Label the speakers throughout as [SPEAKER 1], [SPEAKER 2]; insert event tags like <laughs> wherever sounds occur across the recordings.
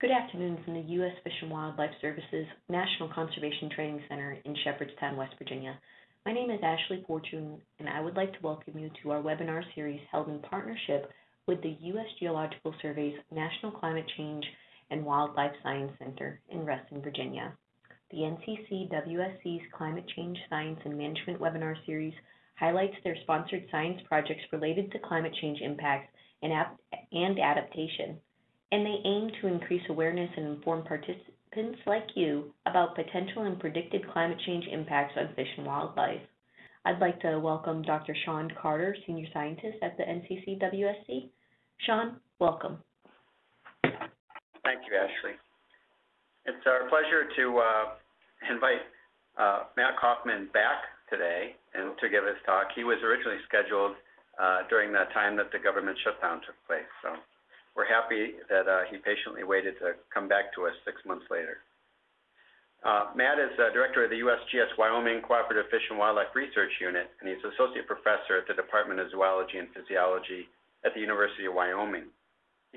[SPEAKER 1] Good afternoon from the U.S. Fish and Wildlife Services National Conservation Training Center in Shepherdstown, West Virginia. My name is Ashley Fortune, and I would like to welcome you to our webinar series held in partnership with the U.S. Geological Survey's National Climate Change and Wildlife Science Center in Reston, Virginia. The NCCWSC's Climate Change Science and Management webinar series highlights their sponsored science projects related to climate change impacts and, and adaptation and they aim to increase awareness and inform participants like you about potential and predicted climate change impacts on fish and wildlife. I'd like to welcome Dr. Shawn Carter, Senior Scientist at the NCCWSC. Shawn, welcome.
[SPEAKER 2] Thank you, Ashley. It's our pleasure to uh, invite uh, Matt Kauffman back today and to give his talk. He was originally scheduled uh, during the time that the government shutdown took place. So we're happy that uh, he patiently waited to come back to us six months later. Uh, Matt is uh, director of the USGS Wyoming Cooperative Fish and Wildlife Research Unit, and he's associate professor at the Department of Zoology and Physiology at the University of Wyoming.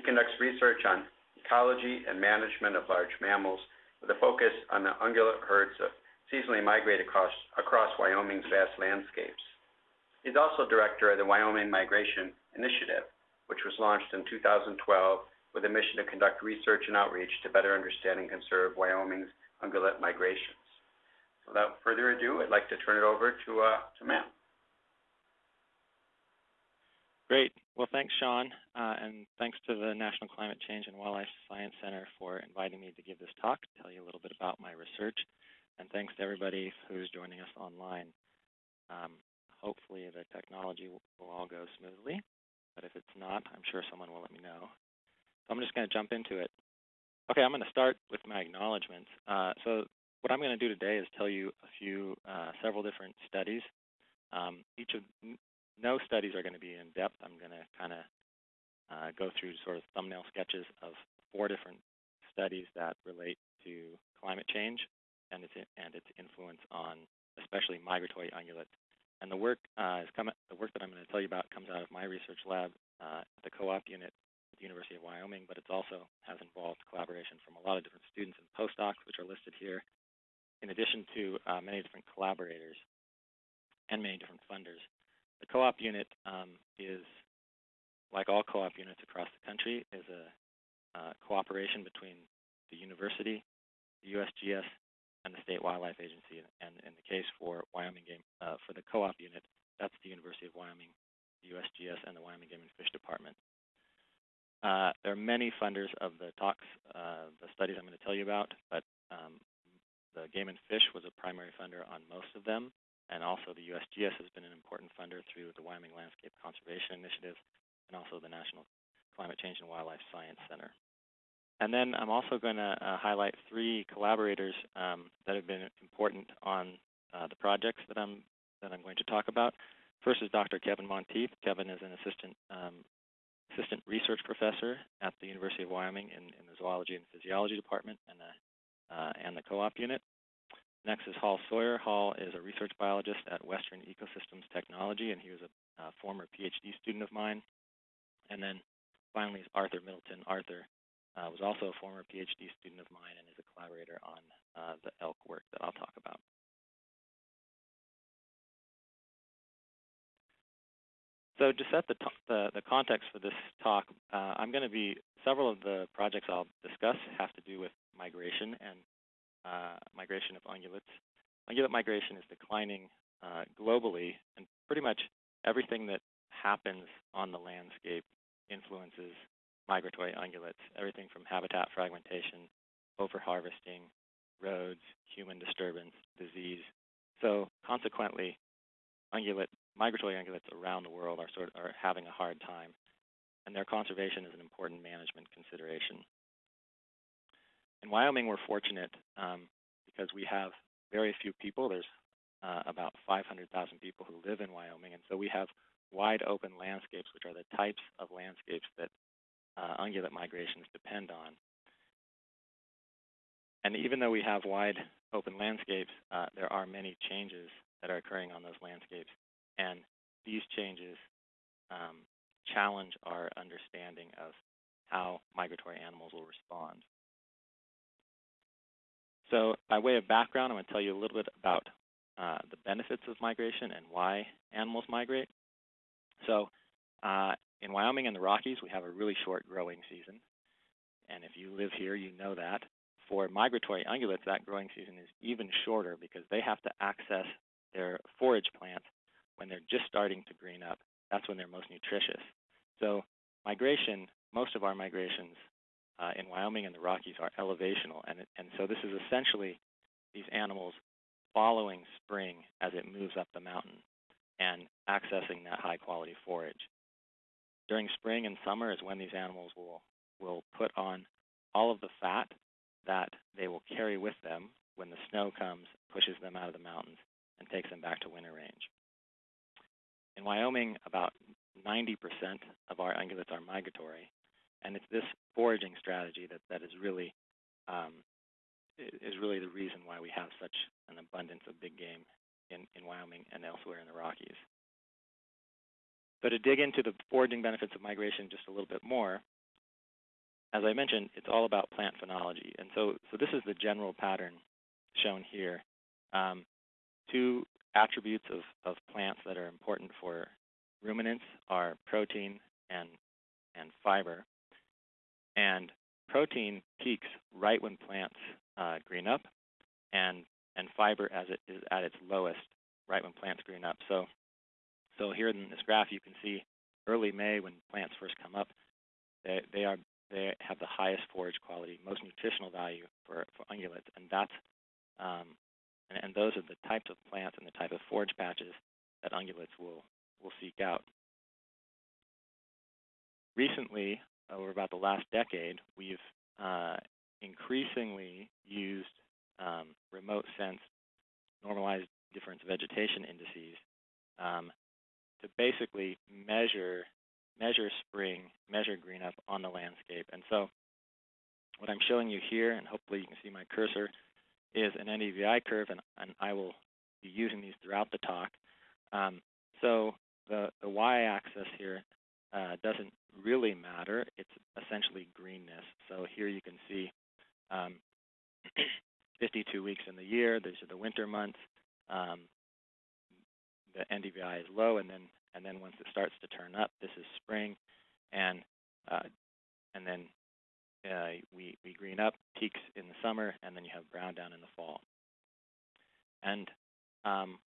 [SPEAKER 2] He conducts research on ecology and management of large mammals with a focus on the ungulate herds that seasonally migrate across, across Wyoming's vast landscapes. He's also director of the Wyoming Migration Initiative, which was launched in 2012 with a mission to conduct research and outreach to better understand and conserve Wyoming's ungulate migrations. Without further ado, I'd like to turn it over to, uh, to Matt.
[SPEAKER 3] Great. Well, thanks, Shawn, uh, and thanks to the National Climate Change and Wildlife Science Center for inviting me to give this talk, tell you a little bit about my research, and thanks to everybody who's joining us online. Um, hopefully the technology will, will all go smoothly but if it's not, I'm sure someone will let me know. So I'm just going to jump into it. Okay, I'm going to start with my acknowledgments. Uh, so what I'm going to do today is tell you a few, uh, several different studies. Um, each of, no studies are going to be in depth. I'm going to kind of uh, go through sort of thumbnail sketches of four different studies that relate to climate change and its, and its influence on especially migratory ungulates and the work uh, is the work that I'm going to tell you about comes out of my research lab uh, at the co-op unit at the University of Wyoming, but it also has involved collaboration from a lot of different students and postdocs, which are listed here, in addition to uh, many different collaborators and many different funders. The co-op unit um, is, like all co-op units across the country, is a uh, cooperation between the university, the USGS, and the State Wildlife Agency. And in the case for Wyoming Game, uh, for the co-op unit, that's the University of Wyoming, the USGS, and the Wyoming Game and Fish Department. Uh, there are many funders of the talks, uh, the studies I'm going to tell you about, but um, the Game and Fish was a primary funder on most of them, and also the USGS has been an important funder through the Wyoming Landscape Conservation Initiative and also the National Climate Change and Wildlife Science Center. And then I'm also going to uh, highlight three collaborators um, that have been important on uh, the projects that I'm that I'm going to talk about. First is Dr. Kevin Monteith. Kevin is an assistant um, assistant research professor at the University of Wyoming in, in the zoology and physiology department and the uh, and the co-op unit. Next is Hall Sawyer. Hall is a research biologist at Western Ecosystems Technology, and he was a, former PhD student of mine. And then finally is Arthur Middleton. Arthur uh, was also a former PhD student of mine and is a collaborator on uh, the elk work that I'll talk about. So to set the, the, the, context for this talk, uh, I'm going to be, several of the projects I'll discuss have to do with migration and uh, migration of ungulates. Ungulate migration is declining uh, globally, and pretty much everything that happens on the landscape influences migratory ungulates, everything from habitat fragmentation, overharvesting, roads, human disturbance, disease. So consequently, ungulate, migratory ungulates around the world are sort of, are having a hard time, and their conservation is an important management consideration. In Wyoming, we're fortunate um, because we have very few people. There's uh, about 500,000 people who live in Wyoming, and so we have wide open landscapes, which are the types of landscapes that uh, ungulate migrations depend on. And even though we have wide open landscapes, uh, there are many changes that are occurring on those landscapes. And these changes um, challenge our understanding of how migratory animals will respond. So by way of background, I'm going to tell you a little bit about uh, the benefits of migration and why animals migrate. So uh, in Wyoming and the Rockies, we have a really short growing season. And if you live here, you know that. For migratory ungulates, that growing season is even shorter because they have to access their forage plants when they're just starting to green up. That's when they're most nutritious. So migration, most of our migrations uh, in Wyoming and the Rockies are elevational, and, it, and so this is essentially these animals following spring as it moves up the mountain and accessing that high quality forage. During spring and summer is when these animals will, will put on all of the fat that they will carry with them when the snow comes, pushes them out of the mountains, and takes them back to winter range. In Wyoming, about 90% of our ungulates are migratory, and it's this foraging strategy that, that is really um, is really the reason why we have such an abundance of big game in, in Wyoming and elsewhere in the Rockies. So to dig into the foraging benefits of migration just a little bit more, as I mentioned, it's all about plant phenology. And so, so this is the general pattern shown here. Um, two attributes of, of plants that are important for ruminants are protein and, and fiber. And protein peaks right when plants uh, green up, and, and fiber as it is at its lowest right when plants green up. So, so here in this graph, you can see early May when plants first come up, they, they are they have the highest forage quality, most nutritional value for, for ungulates, and that's um, and, and, those are the types of plants and the type of forage patches that ungulates will will seek out. Recently, over about the last decade, we've uh, increasingly used um, remote sense normalized difference vegetation indices um, to basically measure measure spring, measure green up on the landscape. And so what I'm showing you here, and hopefully you can see my cursor, is an NDVI curve, and, and I will be using these throughout the talk. Um, so the, the y-axis here uh, doesn't really matter. It's essentially greenness. So here you can see um, <clears throat> 52 weeks in the year. These are the winter months. Um, the NDVI is low, and then and then once it starts to turn up, this is spring, and uh, and then uh, we we green up, peaks in the summer, and then you have brown down in the fall. And um,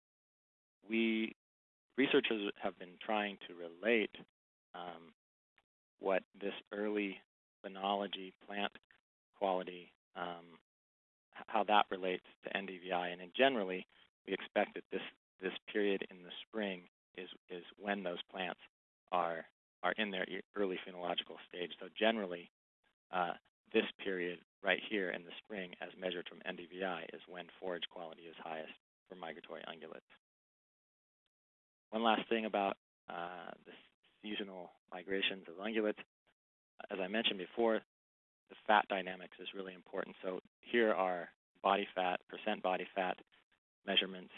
[SPEAKER 3] we researchers have been trying to relate um, what this early phenology, plant quality, um, how that relates to NDVI. And generally, we expect that this this period in the spring is, is when those plants are, are in their early phenological stage. So generally, uh, this period right here in the spring, as measured from NDVI, is when forage quality is highest for migratory ungulates. One last thing about uh, the seasonal migrations of ungulates. As I mentioned before, the fat dynamics is really important. So here are body fat, percent body fat measurements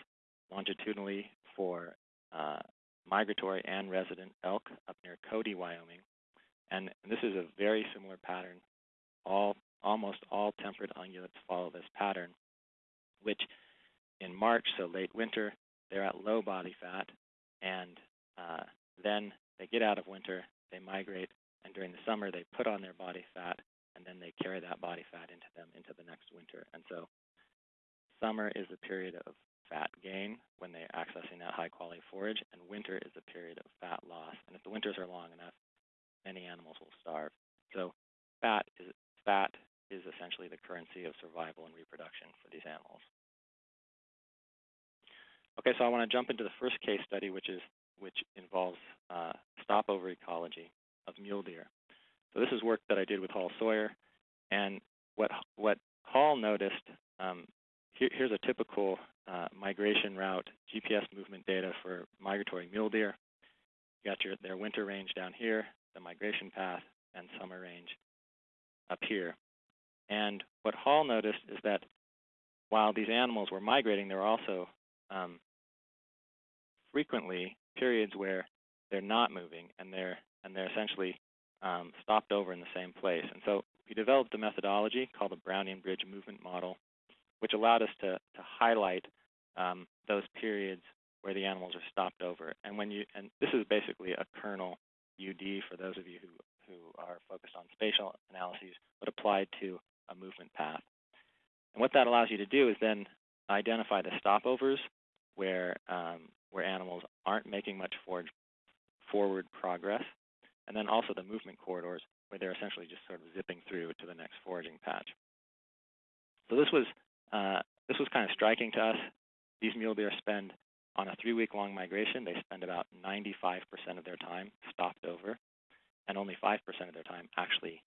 [SPEAKER 3] longitudinally for uh, migratory and resident elk up near Cody, Wyoming. And, this is a very similar pattern. All, almost all temperate ungulates follow this pattern, which in March, so late winter, they're at low body fat, and uh, then they get out of winter, they migrate, and during the summer they put on their body fat, and then they carry that body fat into them into the next winter. And so summer is a period of fat gain when they're accessing that high quality forage, and winter is a period of fat loss. And if the winters are long enough, many animals will starve. So fat is fat is essentially the currency of survival and reproduction for these animals. Okay, so I want to jump into the first case study, which is which involves uh, stopover ecology of mule deer. So this is work that I did with Hall Sawyer, and what what Hall noticed um, here, here's a typical uh, migration route GPS movement data for migratory mule deer. You got your, their winter range down here, the migration path, and summer range up here. And what Hall noticed is that while these animals were migrating, there were also um, frequently periods where they're not moving and they're and they're essentially um, stopped over in the same place. And so we developed a methodology called the Brownian Bridge Movement Model which allowed us to, to highlight um, those periods where the animals are stopped over. And when you and this is basically a kernel UD for those of you who, who are focused on spatial analyses, but applied to a movement path. And what that allows you to do is then identify the stopovers where um, where animals aren't making much forward forward progress, and then also the movement corridors where they're essentially just sort of zipping through to the next foraging patch. So this was uh, this was kind of striking to us. These mule deer spend on a three-week-long migration. They spend about 95% of their time stopped over, and only 5% of their time actually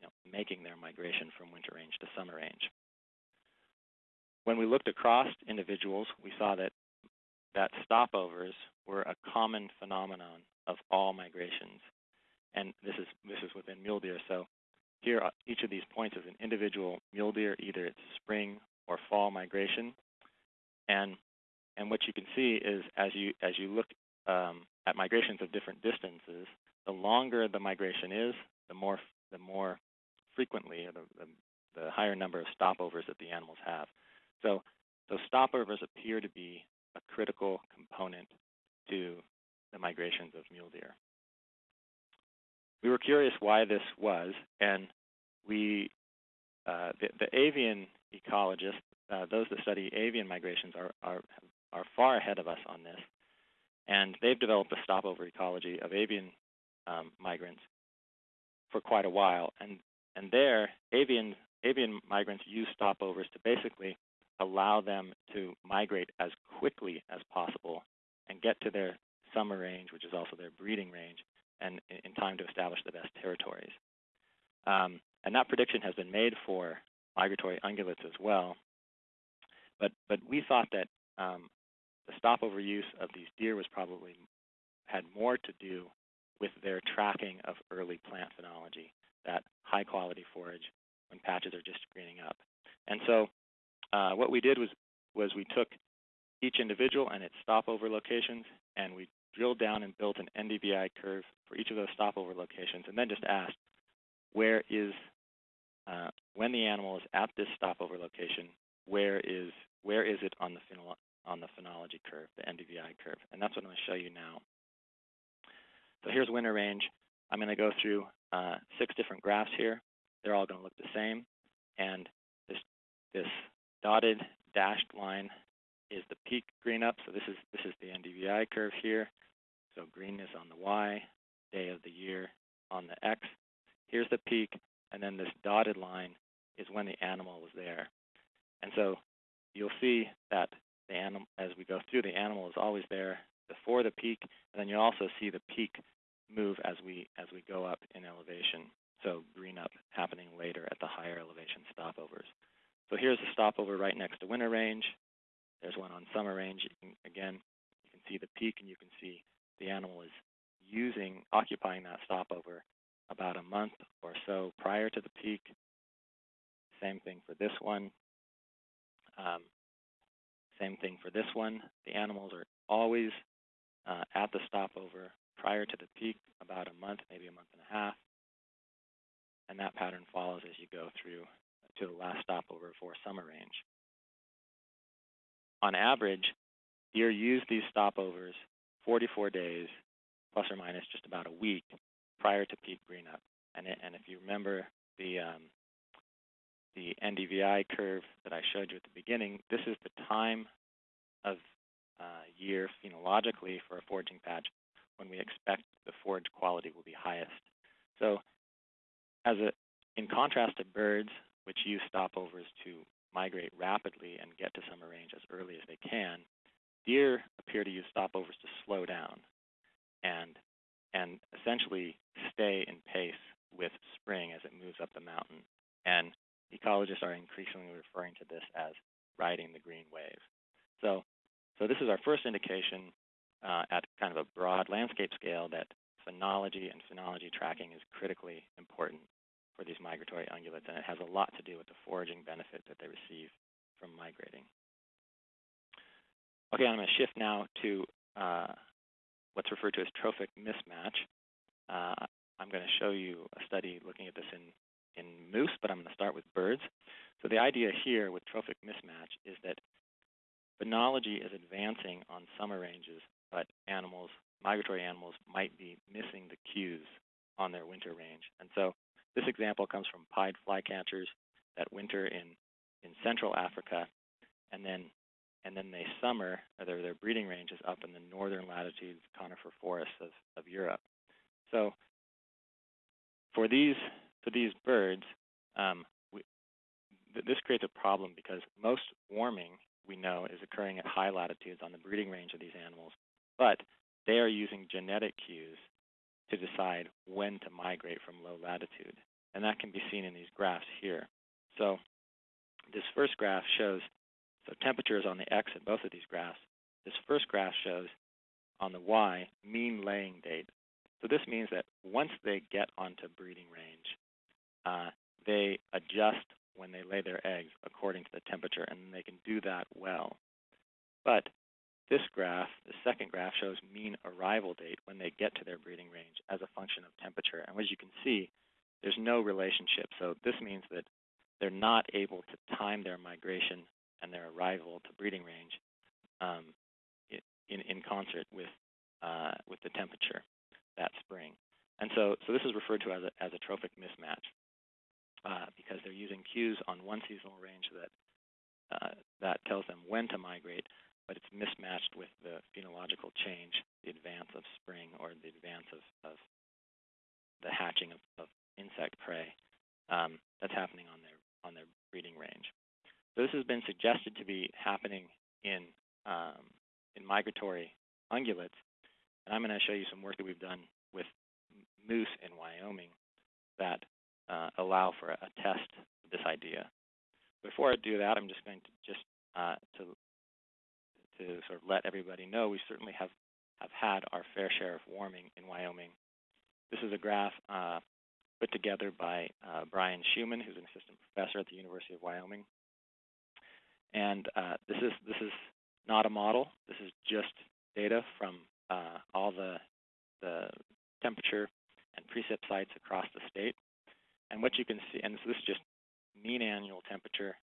[SPEAKER 3] you know, making their migration from winter range to summer range. When we looked across individuals, we saw that that stopovers were a common phenomenon of all migrations, and this is this is within mule deer. So here, each of these points is an individual mule deer, either it's spring or fall migration, and and what you can see is as you as you look um, at migrations of different distances, the longer the migration is, the more the more frequently, or the, the, the higher number of stopovers that the animals have. So those stopovers appear to be a critical component to the migrations of mule deer. We were curious why this was, and we, uh, the, the, avian ecologists, uh, those that study avian migrations, are, are, are far ahead of us on this, and they've developed a stopover ecology of avian um, migrants for quite a while, and and there, avian avian migrants use stopovers to basically allow them to migrate as quickly as possible and get to their summer range, which is also their breeding range, and in time to establish the best territories. Um, and that prediction has been made for migratory ungulates as well. But, but we thought that um, the stopover use of these deer was probably had more to do with their tracking of early plant phenology, that high quality forage when patches are just greening up. And so uh, what we did was, was we took each individual and its stopover locations, and we drilled down and built an NDVI curve for each of those stopover locations, and then just asked, where is, uh, when the animal is at this stopover location, where is, where is it on the, on the phenology curve, the NDVI curve? And that's what I'm going to show you now. So here's winter range. I'm going to go through uh, six different graphs here. They're all going to look the same. And this, this dotted dashed line is the peak green up. So this is this is the NDVI curve here. So green is on the Y, day of the year on the X. Here's the peak, and then this dotted line is when the animal was there. And so you'll see that the animal, as we go through, the animal is always there before the peak, and then you also see the peak move as we as we go up in elevation. So green up happening later at the higher elevation stopovers. So here's a stopover right next to winter range. There's one on summer range. Again, you can see the peak and you can see the animal is using, occupying that stopover about a month or so prior to the peak. Same thing for this one. Um, same thing for this one. The animals are always uh, at the stopover prior to the peak, about a month, maybe a month and a half. And that pattern follows as you go through to the last stopover for summer range. On average, deer use these stopovers 44 days, plus or minus just about a week, prior to peak green up. And, it, and if you remember the um, the NDVI curve that I showed you at the beginning, this is the time of uh, year phenologically for a foraging patch when we expect the forage quality will be highest. So as a, in contrast to birds, which use stopovers to migrate rapidly and get to summer range as early as they can, deer appear to use stopovers to slow down and and essentially stay in pace with spring as it moves up the mountain. And ecologists are increasingly referring to this as riding the green wave. So, so this is our first indication uh, at kind of a broad landscape scale that phenology and phenology tracking is critically important for these migratory ungulates, and it has a lot to do with the foraging benefit that they receive from migrating. Okay, I'm going to shift now to uh, what's referred to as trophic mismatch. Uh, I'm going to show you a study looking at this in in moose, but I'm going to start with birds. So the idea here with trophic mismatch is that phenology is advancing on summer ranges, but animals, migratory animals, might be missing the cues on their winter range. And so this example comes from pied flycatchers that winter in, in central Africa, and then and then they summer, their, their breeding range is up in the northern latitudes conifer forests of, of Europe. So for these for these birds, um, we, th this creates a problem because most warming we know is occurring at high latitudes on the breeding range of these animals, but they are using genetic cues to decide when to migrate from low latitude. And that can be seen in these graphs here. So this first graph shows, so temperature is on the x in both of these graphs. This first graph shows on the y mean laying date. So this means that once they get onto breeding range, uh, they adjust when they lay their eggs according to the temperature, and they can do that well. But this graph, the second graph, shows mean arrival date when they get to their breeding range as a function of temperature. And as you can see, there's no relationship. So this means that they're not able to time their migration and their arrival to breeding range um, in, in concert with, uh, with the temperature that spring. And so, so this is referred to as a, as a trophic mismatch uh, because they're using cues on one seasonal range that, uh, that tells them when to migrate, but it's mismatched with the phenological change, the advance of spring or the advance of, of the hatching of, of insect prey um, that's happening on their on their breeding range. So this has been suggested to be happening in um, in migratory ungulates, and I'm going to show you some work that we've done with moose in Wyoming that uh, allow for a test of this idea. Before I do that, I'm just going to just uh, to to sort of let everybody know we certainly have have had our fair share of warming in Wyoming. This is a graph uh, put together by uh, Bryan Shuman, who's an assistant professor at the University of Wyoming. And uh, this is this is not a model. This is just data from uh, all the the temperature and precip sites across the state. And what you can see, and so this is just mean annual temperature,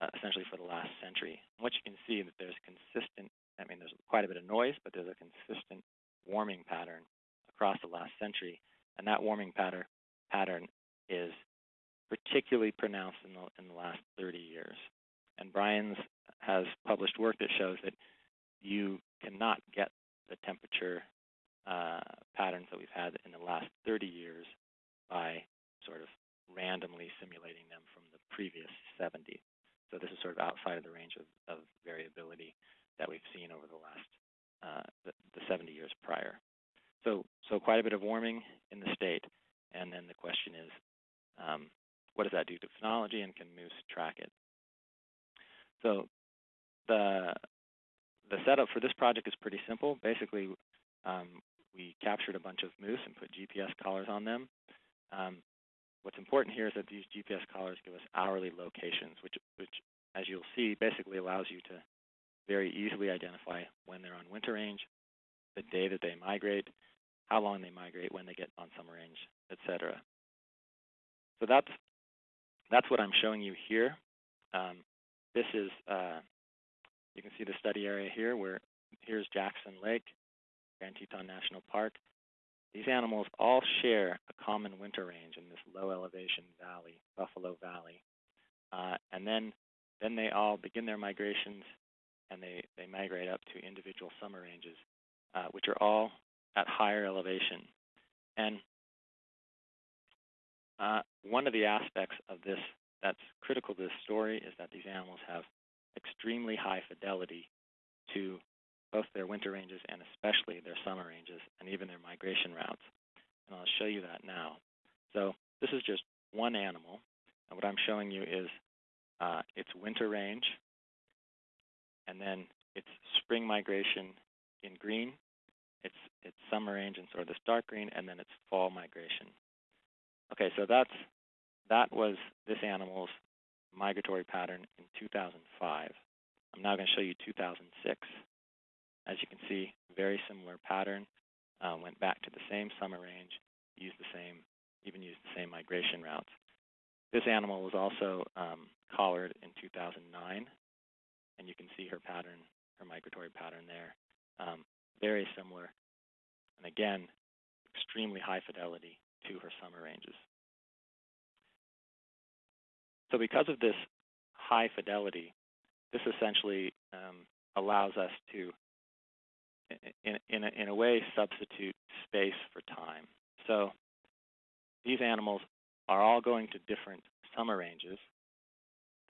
[SPEAKER 3] uh, essentially for the last century. And what you can see is that there's consistent. I mean, there's quite a bit of noise, but there's a consistent warming pattern across the last century, and that warming pattern pattern is particularly pronounced in the, in the last 30 years. And Bryan's has published work that shows that you cannot get the temperature uh, patterns that we've had in the last 30 years by sort of randomly simulating them from the previous 70. So this is sort of outside of the range of, of variability that we've seen over the last uh, the, the 70 years prior. So, so quite a bit of warming in the state. And then the question is, um, what does that do to phenology and can moose track it? So the the setup for this project is pretty simple. Basically, um, we captured a bunch of moose and put GPS collars on them. Um, what's important here is that these GPS collars give us hourly locations, which, which, as you'll see, basically allows you to very easily identify when they're on winter range, the day that they migrate, how long they migrate, when they get on summer range, etc. So that's that's what I'm showing you here. Um, this is uh, you can see the study area here where here's Jackson Lake, Grand Teton National Park. These animals all share a common winter range in this low elevation valley, Buffalo Valley. Uh, and then then they all begin their migrations and they, they migrate up to individual summer ranges, uh, which are all at higher elevation. And uh, one of the aspects of this that's critical to this story is that these animals have extremely high fidelity to both their winter ranges and especially their summer ranges and even their migration routes. And I'll show you that now. So this is just one animal. And what I'm showing you is uh, its winter range, and then its spring migration in green, its its summer range in sort of this dark green, and then its fall migration. Okay, so that's that was this animal's migratory pattern in 2005. I'm now going to show you 2006. As you can see, very similar pattern. Uh, went back to the same summer range, used the same, even used the same migration routes. This animal was also um, collared in 2009, and you can see her pattern, her migratory pattern there. Um, very similar, and again, extremely high fidelity to her summer ranges. So because of this high fidelity, this essentially um, allows us to, in, in, a, in a way, substitute space for time. So these animals are all going to different summer ranges.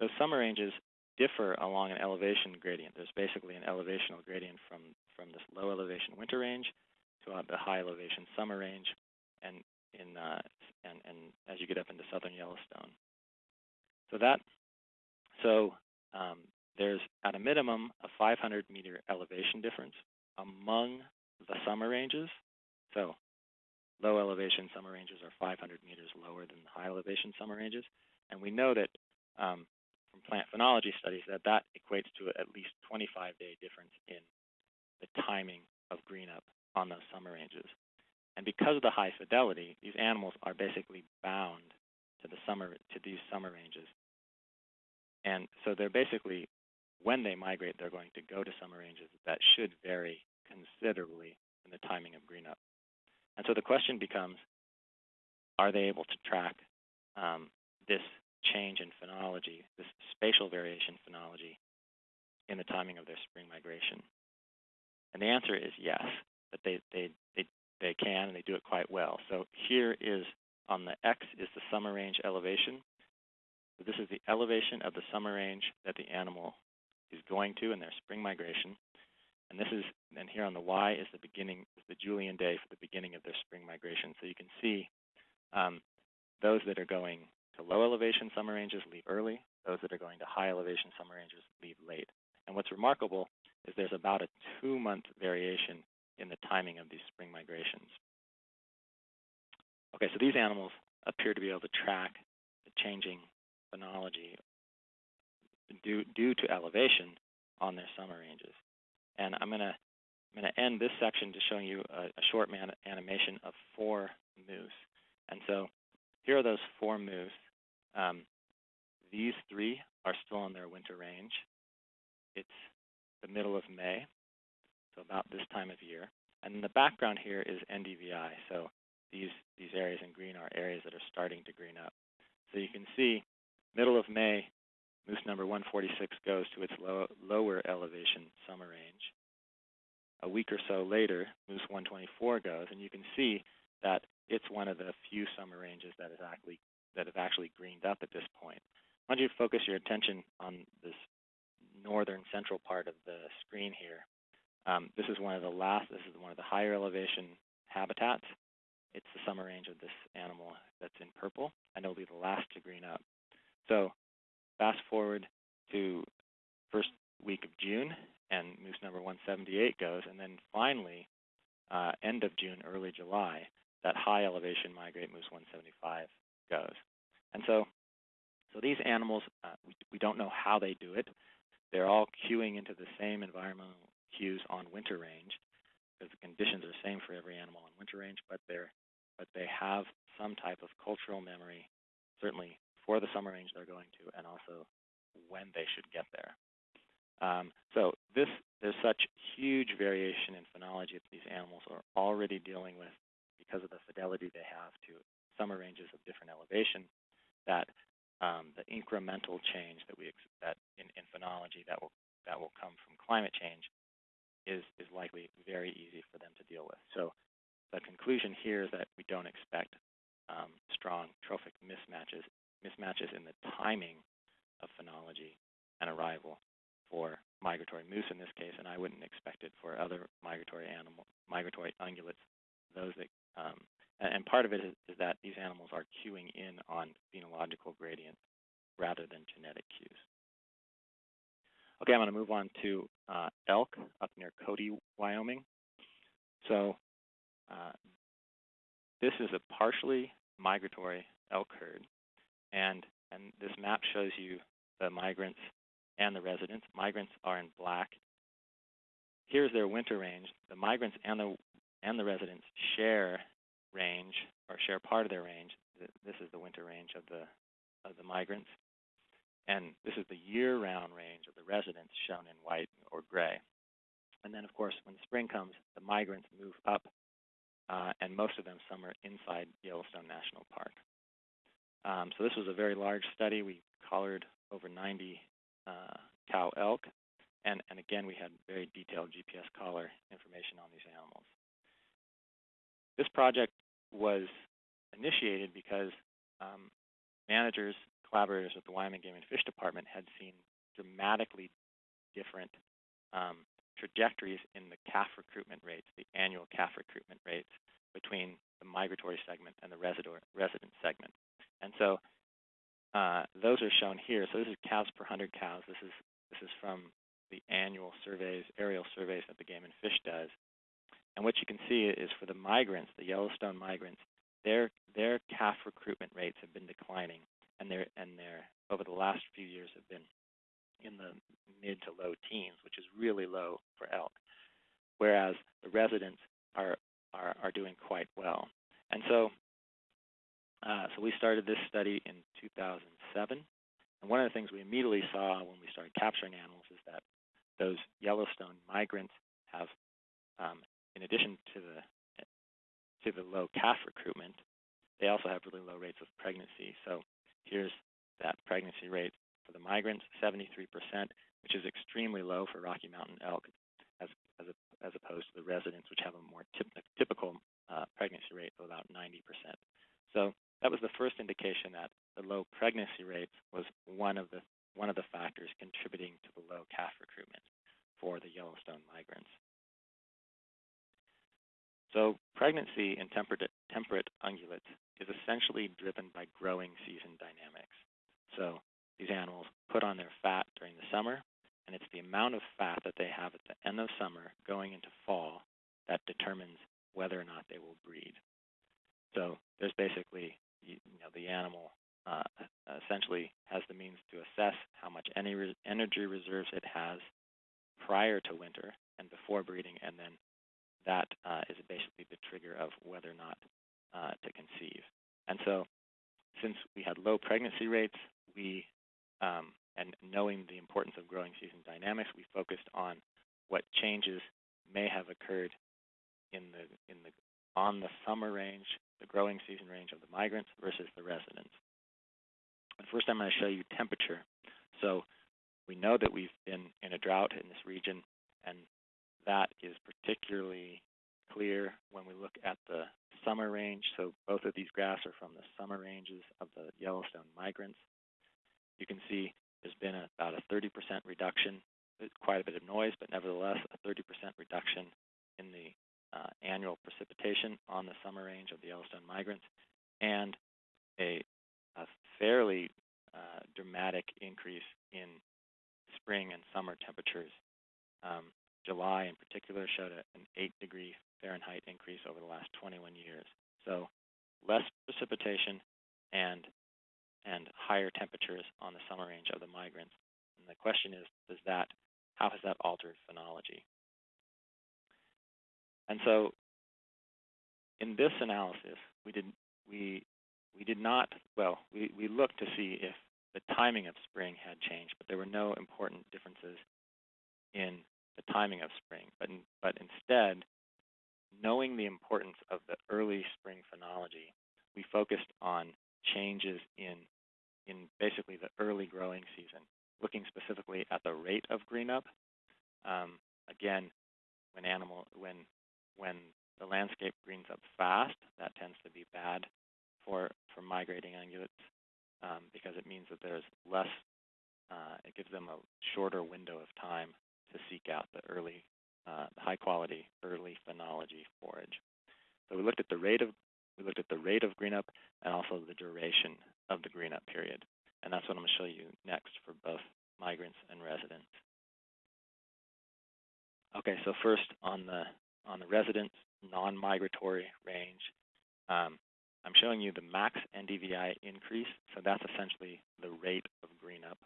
[SPEAKER 3] Those summer ranges differ along an elevation gradient. There's basically an elevational gradient from, from this low elevation winter range to uh, the high elevation summer range, and in uh, and, and as you get up into southern Yellowstone. So that so um, there's at a minimum a 500 meter elevation difference among the summer ranges. So low elevation summer ranges are 500 meters lower than the high elevation summer ranges, and we know that um, from plant phenology studies that that equates to at least 25 day difference in the timing of green up on those summer ranges. And because of the high fidelity, these animals are basically bound to the summer to these summer ranges. And so they're basically when they migrate, they're going to go to summer ranges that should vary considerably in the timing of green up. And so the question becomes, are they able to track um, this change in phenology, this spatial variation phenology, in the timing of their spring migration? And the answer is yes, that they, they, they, they can and they do it quite well. So here is on the X is the summer range elevation. So this is the elevation of the summer range that the animal is going to in their spring migration. And this is, and here on the Y is the beginning, is the Julian day for the beginning of their spring migration. So you can see um, those that are going to low elevation summer ranges leave early. Those that are going to high elevation summer ranges leave late. And what's remarkable is there's about a two month variation in the timing of these spring migrations. Okay, so these animals appear to be able to track the changing phenology due, due to elevation on their summer ranges. And I'm going to I'm going to end this section just showing you a, a short animation of four moose. And so here are those four moose. Um, these three are still in their winter range. It's the middle of May, so about this time of year. And the background here is NDVI. So these, these areas in green are areas that are starting to green up. So you can see middle of May, moose number 146 goes to its low, lower elevation summer range. A week or so later, moose 124 goes, and you can see that it's one of the few summer ranges that is actually that have actually greened up at this point. I want you to focus your attention on this northern central part of the screen here. Um, this is one of the last, this is one of the higher elevation habitats. It's the summer range of this animal that's in purple, and it'll be the last to green up. So fast forward to first week of June, and moose number 178 goes, and then finally, uh, end of June, early July, that high elevation migrate moose 175 goes. And so, so these animals, uh, we, we don't know how they do it. They're all cueing into the same environmental cues on winter range because the conditions are the same for every animal on winter range, but they're but they have some type of cultural memory, certainly for the summer range they're going to, and also when they should get there. Um, so this there's such huge variation in phenology that these animals are already dealing with because of the fidelity they have to summer ranges of different elevation that um, the incremental change that we that in, in phenology that will that will come from climate change is is likely very easy for them to deal with. So the conclusion here is that we don't expect um, strong trophic mismatches mismatches in the timing of phenology and arrival for migratory moose in this case, and I wouldn't expect it for other migratory animal migratory ungulates, those that um, and part of it is, is, that these animals are cueing in on phenological gradients rather than genetic cues. Okay, I'm going to move on to uh, elk up near Cody, Wyoming. So uh, this is a partially migratory elk herd, and and this map shows you the migrants and the residents. Migrants are in black. Here's their winter range. The migrants and the and the residents share range or share part of their range. This is the winter range of the of the migrants. And this is the year-round range of the residents shown in white or gray. And then, of course, when spring comes, the migrants move up, uh, and most of them summer inside Yellowstone National Park. Um, so this was a very large study. We collared over 90 uh, cow elk, and, and again, we had very detailed GPS collar information on these animals. This project was initiated because um, managers, collaborators with the Wyoming Game and Fish Department had seen dramatically different um, trajectories in the calf recruitment rates, the annual calf recruitment rates between the migratory segment and the resident segment. And so uh, those are shown here. So this is calves per 100 cows. This is this is from the annual surveys, aerial surveys that the Game and Fish does. And what you can see is for the migrants, the Yellowstone migrants, their their calf recruitment rates have been declining, and their and their over the last few years have been in the mid to low teens, which is really low for elk, whereas the residents are are, are doing quite well. And so, uh, so we started this study in 2007, and one of the things we immediately saw when we started capturing animals is that those Yellowstone migrants have, um, in addition to the to the low calf recruitment, they also have really low rates of pregnancy. So here's that pregnancy rate for the migrants, 73%, which is extremely low for Rocky Mountain elk, as as, a, as opposed to the residents, which have a more typical uh, pregnancy rate of about 90%. So that was the first indication that the low pregnancy rates was one of the one of the factors contributing to the low calf recruitment for the Yellowstone migrants. So pregnancy in temperate, temperate ungulates is essentially driven by growing season dynamics. So these animals put on their fat during the summer, and it's the amount of fat that they have at the end of summer going into fall that determines whether or not they will breed. So there's basically, you know, the animal uh, essentially has the means to assess how much energy reserves it has prior to winter and before breeding, and then that uh, is basically the trigger of whether or not uh, to conceive. And so, since we had low pregnancy rates, we um, and knowing the importance of growing season dynamics, we focused on what changes may have occurred in the in the on the summer range, the growing season range of the migrants versus the residents. And first, I'm going to show you temperature. So we know that we've been in a drought in this region, and that is particularly clear when we look at the summer range. So both of these graphs are from the summer ranges of the Yellowstone migrants. You can see there's been a, about a 30% reduction, quite a bit of noise, but nevertheless a 30% reduction in the uh, annual precipitation on the summer range of the Yellowstone migrants, and a, a fairly uh, dramatic increase in spring and summer temperatures. Um, July in particular showed a, an 8 degree Fahrenheit increase over the last 21 years. So less precipitation and and higher temperatures on the summer range of the migrants. And the question is, does that how has that altered phenology? And so in this analysis, we did we we did not well, we, we looked to see if the timing of spring had changed, but there were no important differences in the timing of spring. But, in, but instead, knowing the importance of the early spring phenology, we focused on changes in, in basically the early growing season, looking specifically at the rate of green up. Um, again, when animal when when the landscape greens up fast, that tends to be bad for for migrating ungulates um, because it means that there's less. Uh, it gives them a shorter window of time to seek out the early, uh, high quality early phenology forage. So we looked at the rate of we looked at the rate of green up and also the duration of the green up period. And that's what I'm going to show you next for both migrants and residents. Okay, so first on the on the resident non-migratory range, um, I'm showing you the max NDVI increase. So that's essentially the rate of green up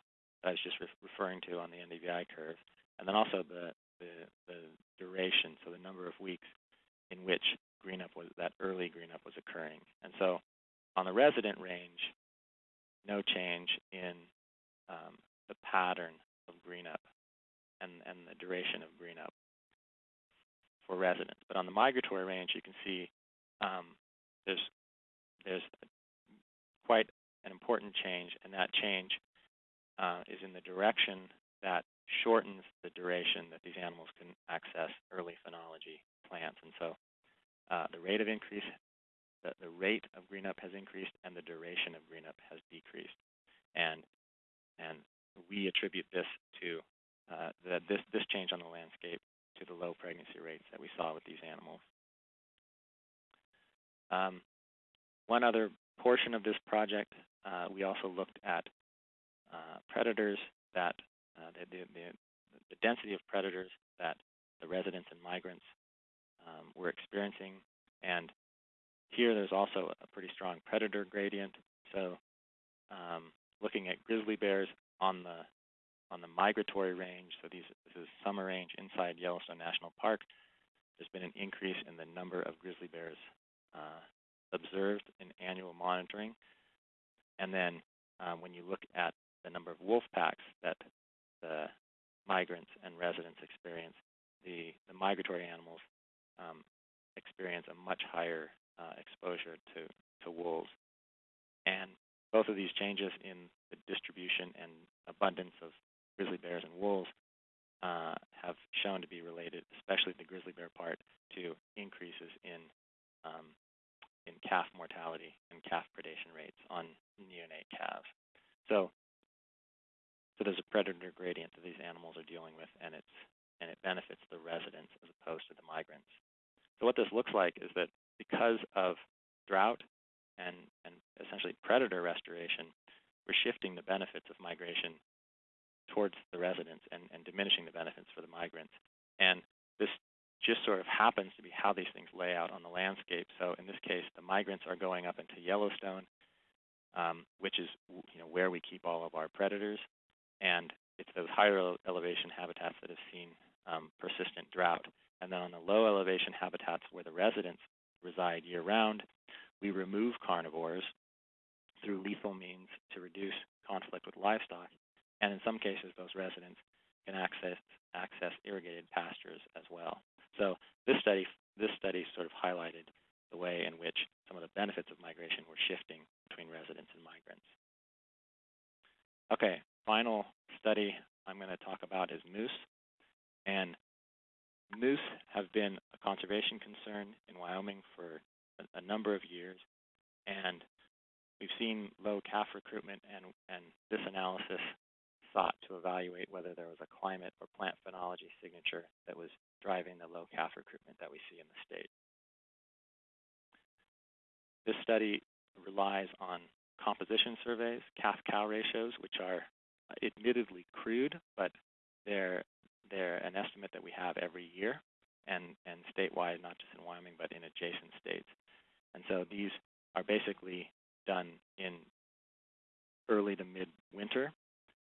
[SPEAKER 3] that I was just re referring to on the NDVI curve and then also the, the, the duration, so the number of weeks in which green up was that early green up was occurring. And so on the resident range, no change in um, the pattern of green up and, and the duration of green up for residents. But on the migratory range, you can see um, there's there's quite an important change, and that change uh, is in the direction that shortens the duration that these animals can access early phenology plants. And so uh, the rate of increase, the, the rate of green up has increased, and the duration of green up has decreased. And and we attribute this to uh, this this change on the landscape to the low pregnancy rates that we saw with these animals. Um, one other portion of this project, uh, we also looked at uh, predators that uh, the, the, the, density of predators that the residents and migrants um, were experiencing. And here there's also a pretty strong predator gradient. So um, looking at grizzly bears on the on the migratory range, so these, this is summer range inside Yellowstone National Park, there's been an increase in the number of grizzly bears uh, observed in annual monitoring. And then um, when you look at the number of wolf packs that the migrants and residents experience, the, the migratory animals um, experience a much higher uh, exposure to, to wolves. And both of these changes in the distribution and abundance of grizzly bears and wolves uh, have shown to be related, especially the grizzly bear part, to increases in um, in calf mortality and calf predation rates on neonate calves. So, so there's a predator gradient that these animals are dealing with, and it's and it benefits the residents as opposed to the migrants. So what this looks like is that because of drought and, and essentially predator restoration, we're shifting the benefits of migration towards the residents and, and diminishing the benefits for the migrants. And this just sort of happens to be how these things lay out on the landscape. So in this case, the migrants are going up into Yellowstone, um, which is you know where we keep all of our predators, and it's those higher elevation habitats that have seen um, persistent drought. And then on the low elevation habitats where the residents reside year round, we remove carnivores through lethal means to reduce conflict with livestock. And in some cases, those residents can access access irrigated pastures as well. So this study, this study sort of highlighted the way in which some of the benefits of migration were shifting between residents and migrants. Okay, final study I'm going to talk about is moose. And moose have been a conservation concern in Wyoming for a, a number of years. And we've seen low calf recruitment, and, and this analysis sought to evaluate whether there was a climate or plant phenology signature that was driving the low calf recruitment that we see in the state. This study relies on composition surveys, calf-cow ratios, which are admittedly crude, but they're, they're an estimate that we have every year and, and statewide, not just in Wyoming, but in adjacent states. And so these are basically done in early to mid-winter,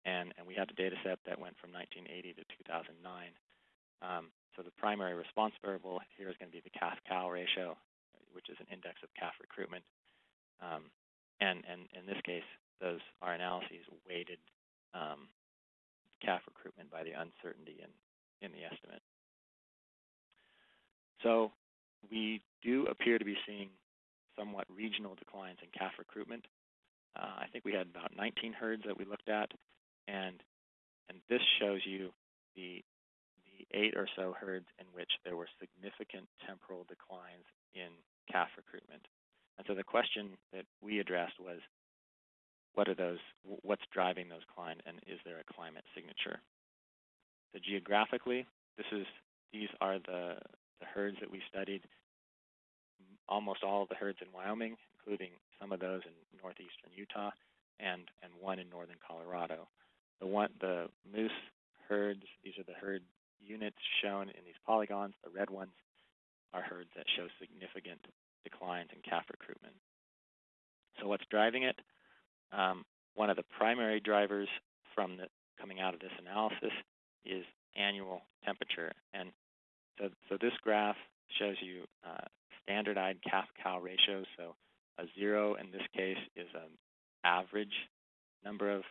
[SPEAKER 3] and, and we have a data set that went from 1980 to 2009. Um, so the primary response variable here is going to be the calf-cow ratio, which is an index of calf recruitment. Um, and, and in this case, those our analyses weighted um, calf recruitment by the uncertainty in, in the estimate. So we do appear to be seeing somewhat regional declines in calf recruitment. Uh, I think we had about 19 herds that we looked at, and and this shows you the eight or so herds in which there were significant temporal declines in calf recruitment. And so the question that we addressed was, what are those, what's driving those declines, and is there a climate signature? So geographically, this is, these are the, the herds that we studied. Almost all of the herds in Wyoming, including some of those in northeastern Utah, and, and one in northern Colorado. The one, the moose herds, these are the herd units shown in these polygons, the red ones, are herds that show significant declines in calf recruitment. So what's driving it? Um, one of the primary drivers from the coming out of this analysis is annual temperature. And so, so this graph shows you uh, standardized calf-cow ratios. So a zero in this case is an average number of,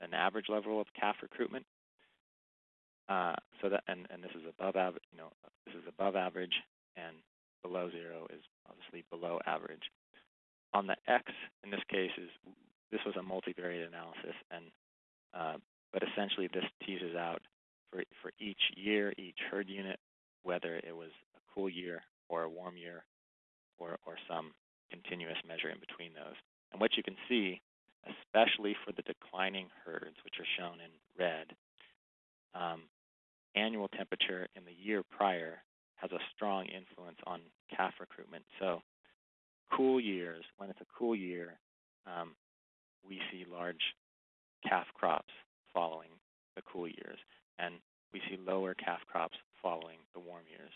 [SPEAKER 3] an average level of calf recruitment. Uh, so that, and, and this is above average, you know, this is above average, and below zero is obviously below average. On the X, in this case, is this was a multivariate analysis, and uh, but essentially this teases out for for each year, each herd unit, whether it was a cool year or a warm year, or or some continuous measure in between those. And what you can see, especially for the declining herds, which are shown in red, um, annual temperature in the year prior has a strong influence on calf recruitment. So cool years, when it's a cool year, um, we see large calf crops following the cool years, and we see lower calf crops following the warm years.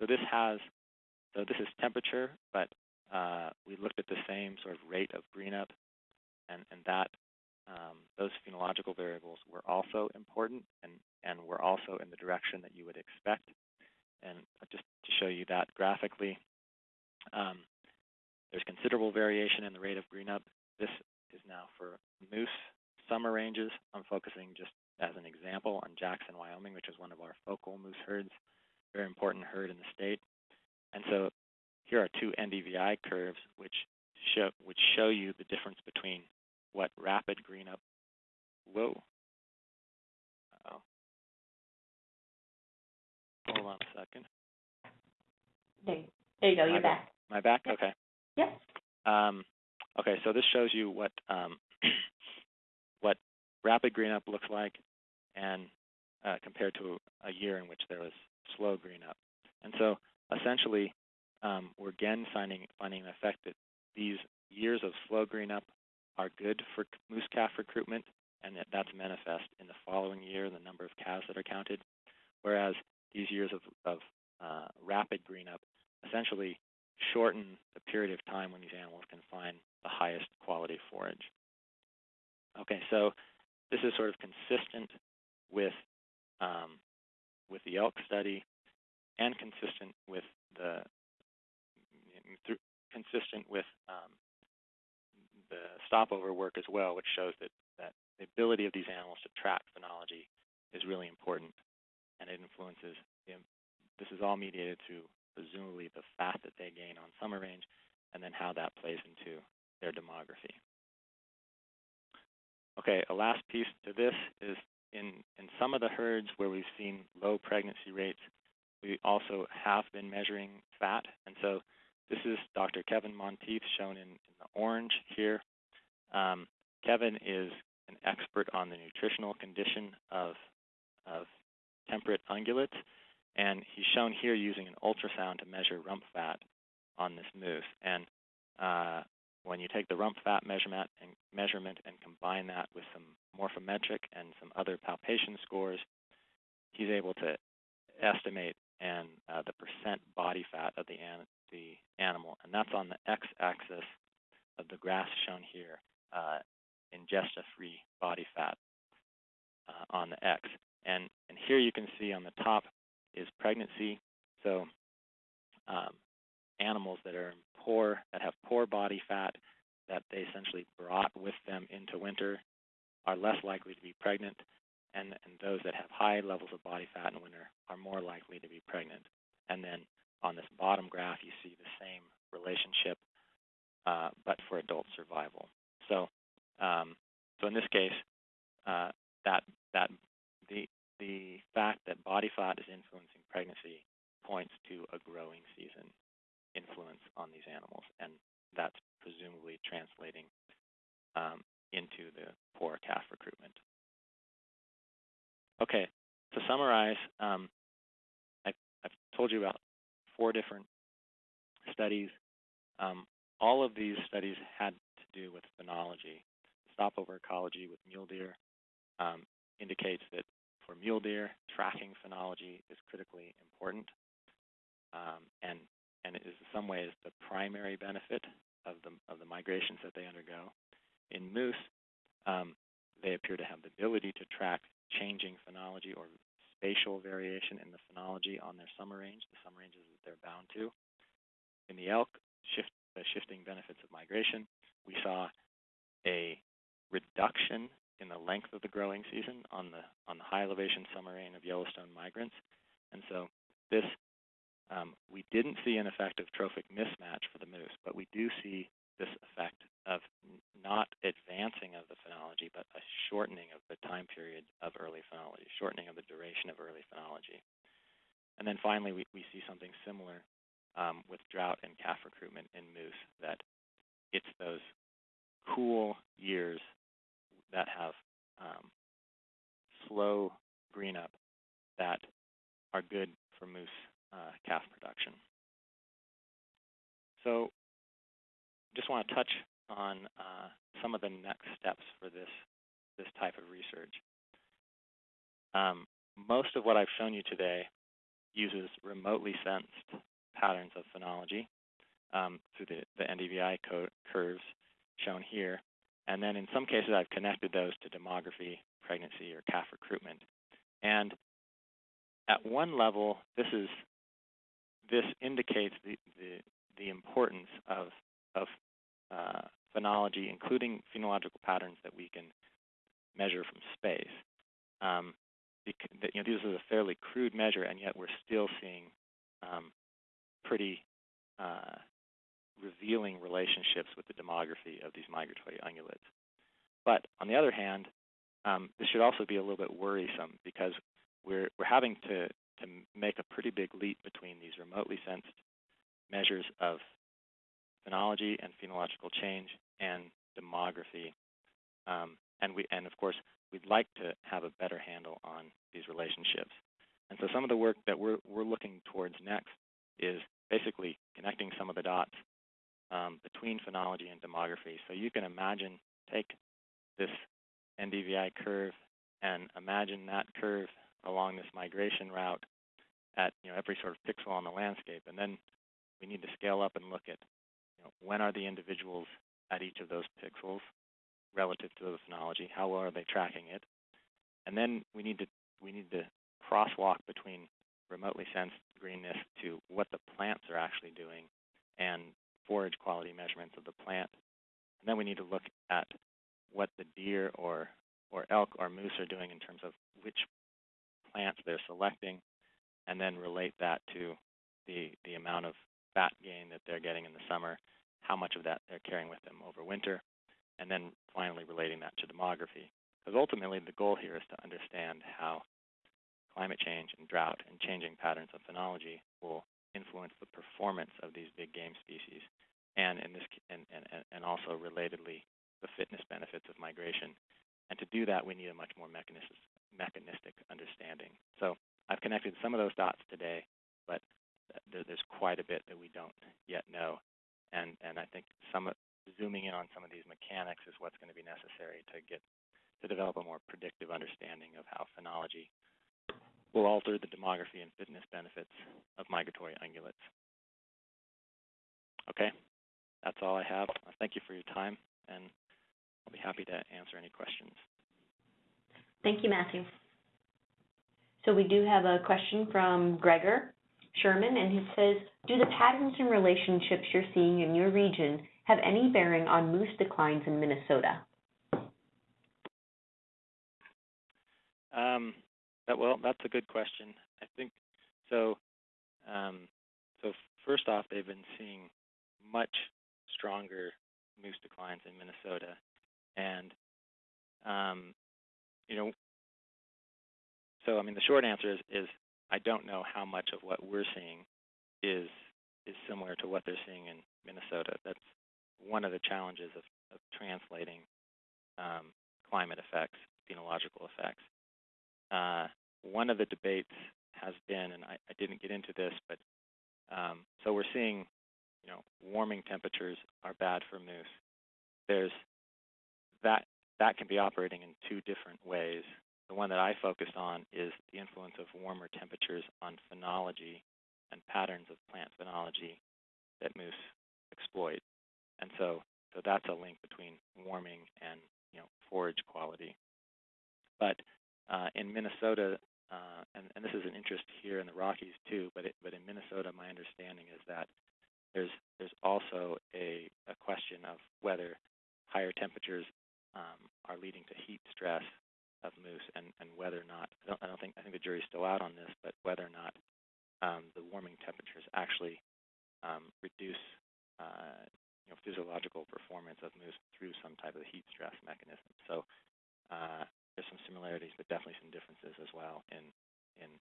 [SPEAKER 3] So this has, so this is temperature, but uh, we looked at the same sort of rate of green up, and, and that um, those phenological variables were also important and, and were also in the direction that you would expect. And just to show you that graphically, um, there's considerable variation in the rate of green up. This is now for moose summer ranges. I'm focusing just as an example on Jackson, Wyoming, which is one of our focal moose herds, very important herd in the state. And so here are two NDVI curves which show which show you the difference between what rapid green up whoa. Uh oh. Hold on a second.
[SPEAKER 1] There, there you go, you're back.
[SPEAKER 3] Am I back?
[SPEAKER 1] Yep.
[SPEAKER 3] Okay.
[SPEAKER 1] Yep.
[SPEAKER 3] Um, okay, so this shows you what um, <clears throat> what rapid green up looks like, and uh, compared to a year in which there was slow green up. And so essentially, um, we're again finding finding an effect that these years of slow green up are good for moose calf recruitment, and that that's manifest in the following year the number of calves that are counted. Whereas these years of, of uh, rapid green up essentially shorten the period of time when these animals can find the highest quality forage. Okay, so this is sort of consistent with um, with the elk study and consistent with the consistent with um, the stopover work as well, which shows that, that the ability of these animals to track phenology is really important, and it influences. The, this is all mediated through presumably the fat that they gain on summer range, and then how that plays into their demography. Okay, a last piece to this is in, in some of the herds where we've seen low pregnancy rates, we also have been measuring fat. And so this is Dr. Kevin Monteith shown in, in the orange here. Um, Kevin is an expert on the nutritional condition of, of temperate ungulates, and he's shown here using an ultrasound to measure rump fat on this moose. And uh, when you take the rump fat measurement and measurement and combine that with some morphometric and some other palpation scores, he's able to estimate and uh, the percent body fat of the, an the animal, and that's on the x-axis of the graph shown here, uh, ingesta-free body fat uh, on the x. And, and here you can see on the top is pregnancy. So um, animals that are poor, that have poor body fat, that they essentially brought with them into winter, are less likely to be pregnant, and, and those that have high levels of body fat in winter are more likely to be pregnant. And then on this bottom graph, you relationship, uh, but for adult survival. So, um, so in this case, uh, that that the the fact that body fat is influencing pregnancy points to a growing season influence on these animals, and that's presumably translating um, into the poor calf recruitment. Okay, to summarize, um, I, I've told you about four different studies. Um, all of these studies had to do with phenology. Stopover ecology with mule deer um, indicates that for mule deer, tracking phenology is critically important, um, and and it is in some ways the primary benefit of the of the migrations that they undergo. In moose, um, they appear to have the ability to track changing phenology or spatial variation in the phenology on their summer range, the summer ranges that they're bound to. In the elk, shift, the shifting benefits of migration, we saw a reduction in the length of the growing season on the on the high elevation summer rain of Yellowstone migrants. And so this um, we didn't see an effect of trophic mismatch for the moose, but we do see this effect of not advancing of the phenology, but a shortening of the time period of early phenology, shortening of the duration of early phenology. And then finally, we, we see something similar um, with drought and calf recruitment in moose, that it's those cool years that have um, slow green up that are good for moose uh, calf production. So just want to touch on uh, some of the next steps for this, this type of research. Um, most of what I've shown you today uses remotely sensed patterns of phenology um, through the, the NDVI curves shown here. And then in some cases, I've connected those to demography, pregnancy, or calf recruitment. And at one level, this is this indicates the, the, the importance of, of uh, phenology, including phenological patterns that we can measure from space. Um, you know, this is a fairly crude measure, and yet we're still seeing um, pretty uh, revealing relationships with the demography of these migratory ungulates. But on the other hand, um, this should also be a little bit worrisome because we're, we're having to, to make a pretty big leap between these remotely sensed measures of phenology and phenological change and demography. Um, and, we, and of course, we'd like to have a better handle on these relationships. And so some of the work that we're, we're looking towards next is basically connecting some of the dots um, between phenology and demography. So you can imagine, take this NDVI curve and imagine that curve along this migration route at you know, every sort of pixel on the landscape. And then we need to scale up and look at you know, when are the individuals at each of those pixels relative to the phenology? How well are they tracking it? And then we need to we need to crosswalk between remotely sensed greenness to what the plants are actually doing and forage quality measurements of the plant. And then we need to look at what the deer or or elk or moose are doing in terms of which plants they're selecting, and then relate that to the the amount of fat gain that they're getting in the summer, how much of that they're carrying with them over winter, and then finally relating that to demography. Because ultimately the goal here is to understand how climate change and drought and changing patterns of phenology will influence the performance of these big game species, and in this and, and, and also relatedly the fitness benefits of migration. And to do that, we need a much more mechanistic, mechanistic understanding. So I've connected some of those dots today, but there's quite a bit that we don't yet know. And, and I think some zooming in on some of these mechanics is what's going to be necessary to get to develop a more predictive understanding of how phenology will alter the demography and fitness benefits of migratory ungulates. Okay, that's all I have. Thank you for your time, and I'll be happy to answer any questions.
[SPEAKER 1] Thank you, Matthew. So we do have a question from Gregor Sherman, and he says, do the patterns and relationships you're seeing in your region have any bearing on moose declines in Minnesota?
[SPEAKER 3] Um, that, well, that's a good question. I think so. Um, so first off, they've been seeing much stronger moose declines in Minnesota, and um, you know, so I mean, the short answer is, is I don't know how much of what we're seeing is is similar to what they're seeing in Minnesota. That's one of the challenges of, of translating um, climate effects, phenological effects. Uh, one of the debates has been, and I, I didn't get into this, but um, so we're seeing, you know, warming temperatures are bad for moose. There's that that can be operating in two different ways. The one that I focused on is the influence of warmer temperatures on phenology and patterns of plant phenology that moose exploit. And so, so that's a link between warming and you know forage quality. But uh, in Minnesota, uh, and, and, this is an interest here in the Rockies too, but it, but in Minnesota, my understanding is that there's there's also a, a question of whether higher temperatures um, are leading to heat stress of moose, and, and whether or not I don't, I don't think I think the jury's still out on this, but whether or not um, the warming temperatures actually um, reduce uh, you know, physiological performance of moose through some type of heat stress mechanism. So uh, there's some similarities, but definitely some differences as well in in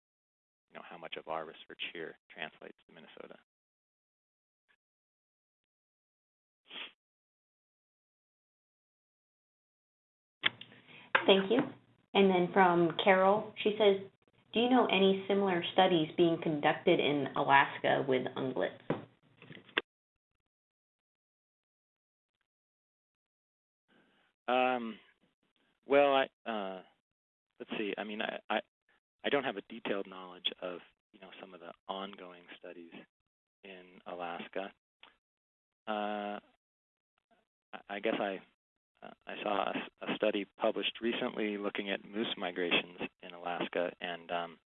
[SPEAKER 3] you know how much of our research here translates to Minnesota.
[SPEAKER 1] Thank you. And then from Carol, she says, do you know any similar studies being conducted in Alaska with ungulates?
[SPEAKER 3] Um, well, I uh, let's see. I mean, I, I I don't have a detailed knowledge of you know some of the ongoing studies in Alaska. Uh, I guess I uh, I saw a, a, study published recently looking at moose migrations in Alaska, and um,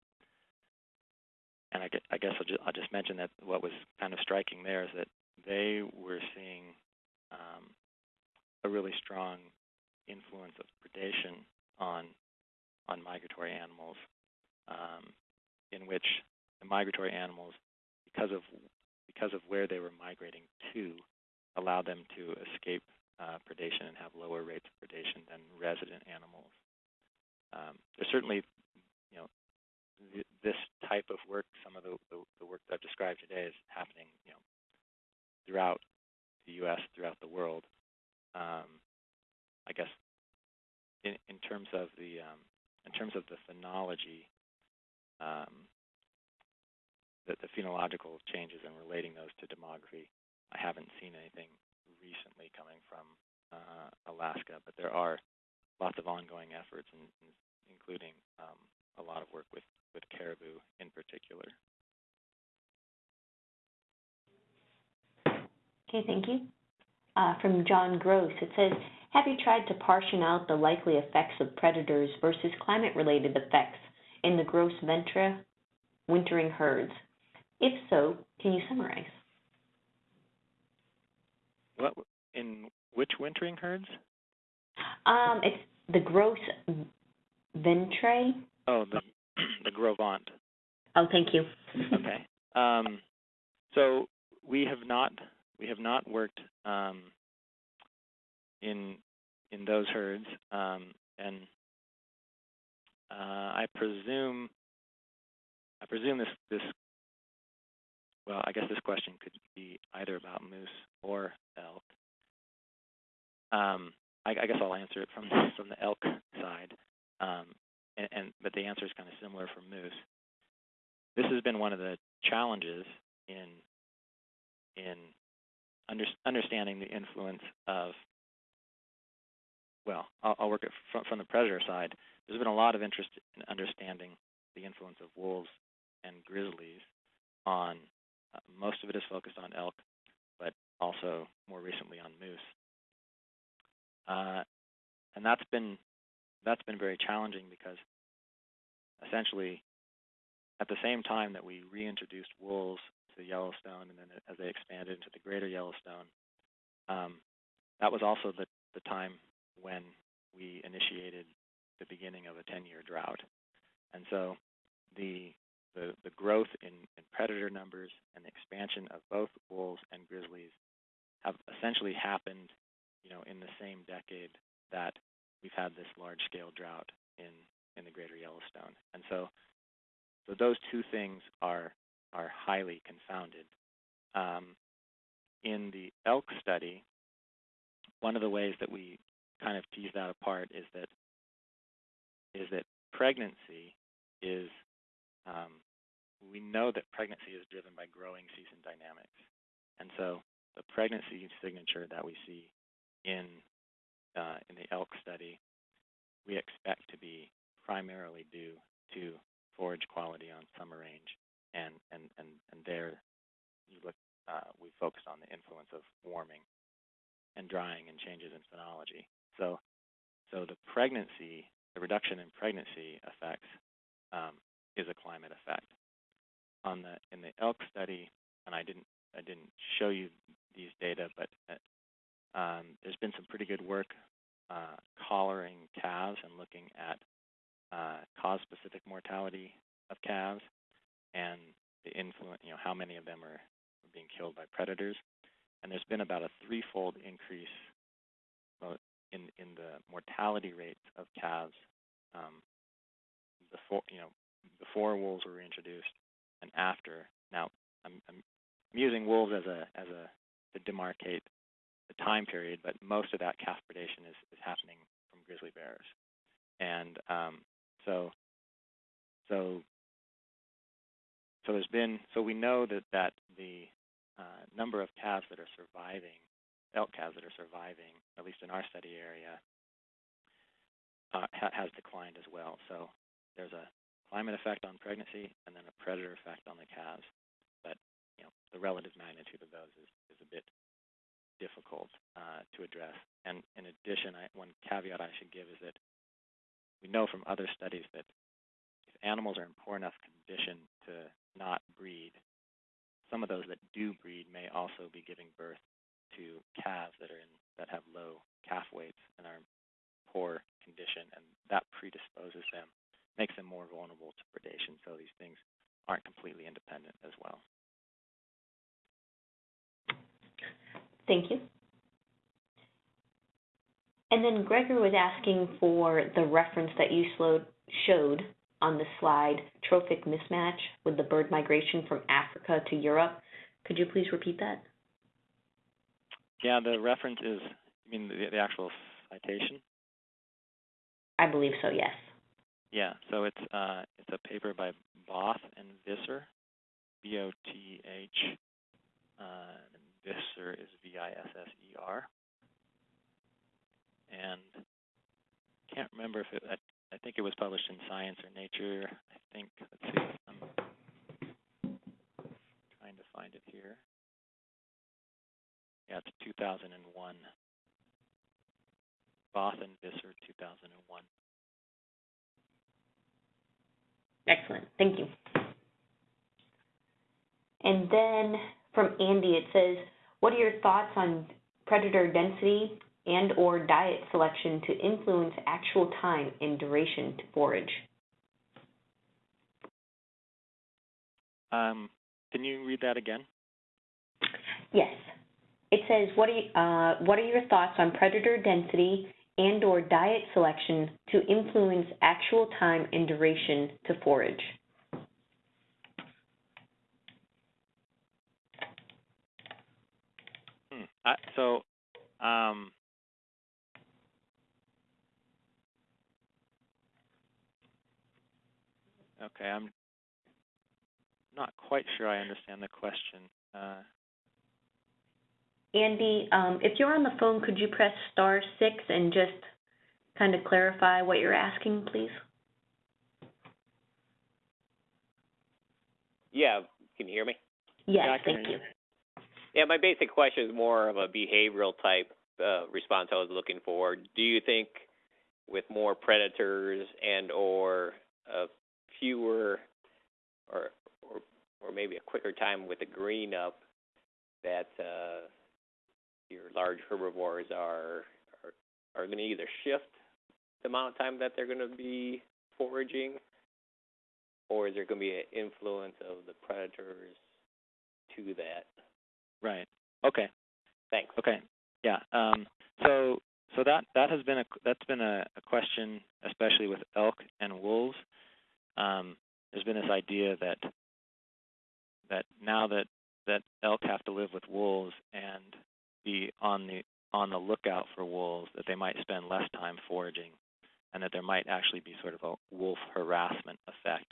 [SPEAKER 3] and I, I guess I'll just, I'll just mention that what was kind of striking there is that they were seeing um, a really strong influence of predation on on migratory animals, um, in which the migratory animals, because of because of where they were migrating to, allowed them to escape uh, predation and have lower rates of predation than resident animals. Um, there's certainly, you know, th this type of work. Some of the, the, the work that I've described today is happening, you know, throughout the U.S., throughout the world. Um, I guess in, in terms of the um, in terms of the phenology, um, the, the phenological changes and relating those to demography, I haven't seen anything recently coming from uh, Alaska, but there are lots of ongoing efforts, in, in, including um, a lot of work with, with caribou in particular.
[SPEAKER 1] Okay, thank you. Uh, from John Gross, it says, have you tried to portion out the likely effects of predators versus climate-related effects in the Gros Ventre wintering herds? If so, can you summarize?
[SPEAKER 3] What in which wintering herds?
[SPEAKER 1] Um, it's the Gros Ventre.
[SPEAKER 3] Oh, the the Gros Ventre.
[SPEAKER 1] Oh, thank you.
[SPEAKER 3] okay. Um, so we have not we have not worked um, in in those herds, um, and uh, I presume I presume this this well, I guess this question could be either about moose or elk. Um, I, I, guess I'll answer it from <laughs> from the elk side, um, and, and, but the answer is kind of similar for moose. This has been one of the challenges in in under, understanding the influence of well, I'll, I'll work it from, from the predator side. There's been a lot of interest in understanding the influence of wolves and grizzlies on uh, most of it is focused on elk, but also more recently on moose. Uh, and that's been that's been very challenging because essentially at the same time that we reintroduced wolves to Yellowstone and then as they expanded into the greater Yellowstone, um, that was also the, the time when we initiated the beginning of a 10-year drought. And so the the, the growth in, in predator numbers and the expansion of both wolves and grizzlies have essentially happened, you know, in the same decade that we've had this large-scale drought in in the greater Yellowstone. And so, so those two things are are highly confounded. Um, in the elk study, one of the ways that we kind of tease that apart is that is that pregnancy is um, we know that pregnancy is driven by growing season dynamics. And so the pregnancy signature that we see in uh, in the elk study, we expect to be primarily due to forage quality on summer range. And and and and there, you look, uh, we focused on the influence of warming and drying and changes in phenology. So so the pregnancy, the reduction in pregnancy effects um, is a climate effect. On the in the elk study, and I didn't I didn't show you these data, but uh, um, there's been some pretty good work uh, collaring calves and looking at uh, cause-specific mortality of calves and the influence, you know, how many of them are being killed by predators. and there's been about a threefold increase in in the mortality rates of calves um, before you know before wolves were reintroduced and after. Now, I'm, I'm using wolves as a as a to demarcate the time period, but most of that calf predation is, is happening from grizzly bears, and um, so so so there's been so we know that that the uh, number of calves that are surviving, elk calves that are surviving, at least in our study area, uh, ha has declined as well. So there's a climate effect on pregnancy and then a predator effect on the calves. But you know the relative magnitude of those is, is a bit difficult uh, to address. And in addition, I, one caveat I should give is that we know from other studies that if animals are in poor enough condition to not breed, some of those that do breed may also be giving birth to calves that are in that have low calf weights and are in poor condition, and that predisposes them, makes them more vulnerable to predation. So these things aren't completely independent as well.
[SPEAKER 1] Thank you. And then Gregor was asking for the reference that you showed on the slide, trophic mismatch with the bird migration from Africa to Europe. Could you please repeat that?
[SPEAKER 3] Yeah, the reference is, I mean, the, the actual citation?
[SPEAKER 1] I believe so, yes.
[SPEAKER 3] Yeah, so it's uh, it's a paper by Both and Visser, B-O-T-H, uh, and Visser is V-I-S-S-E-R. And I can't remember if it, I, I think it was published in Science or Nature. I think, let's see, I'm trying to find it here. Yeah, it's 2001. Both and Visser, 2001.
[SPEAKER 1] Excellent, thank you. And then from Andy, it says, what are your thoughts on predator density and or diet selection to influence actual time and duration to forage?
[SPEAKER 3] Um, can you read that again?
[SPEAKER 1] Yes. It says, what are, you, uh, what are your thoughts on predator density and or diet selection to influence actual time and duration to forage?
[SPEAKER 3] Hmm. I, so, um, okay, I'm not quite sure I understand the question. Uh,
[SPEAKER 1] Andy, um, if you're on the phone, could you press star six and just kind of clarify what you're asking, please?
[SPEAKER 4] Yeah, can you hear me?
[SPEAKER 1] Yes,
[SPEAKER 3] Yeah,
[SPEAKER 1] thank you.
[SPEAKER 4] Yeah, my basic question is more of a behavioral type uh, response I was looking for. Do you think with more predators and or uh, fewer or, or or maybe a quicker time with the green up that uh, your large herbivores are are, are going to either shift the amount of time that they're going to be foraging or is there going to be an influence of the predators to that?
[SPEAKER 3] right. Okay.
[SPEAKER 4] Thanks.
[SPEAKER 3] Okay. Yeah. Um, so so that that has been a that's been a, a question, especially with elk and wolves. Um, there's been this idea that that now that that elk have to live with wolves and be on the on the lookout for wolves, that they might spend less time foraging, and that there might actually be sort of a wolf harassment effect.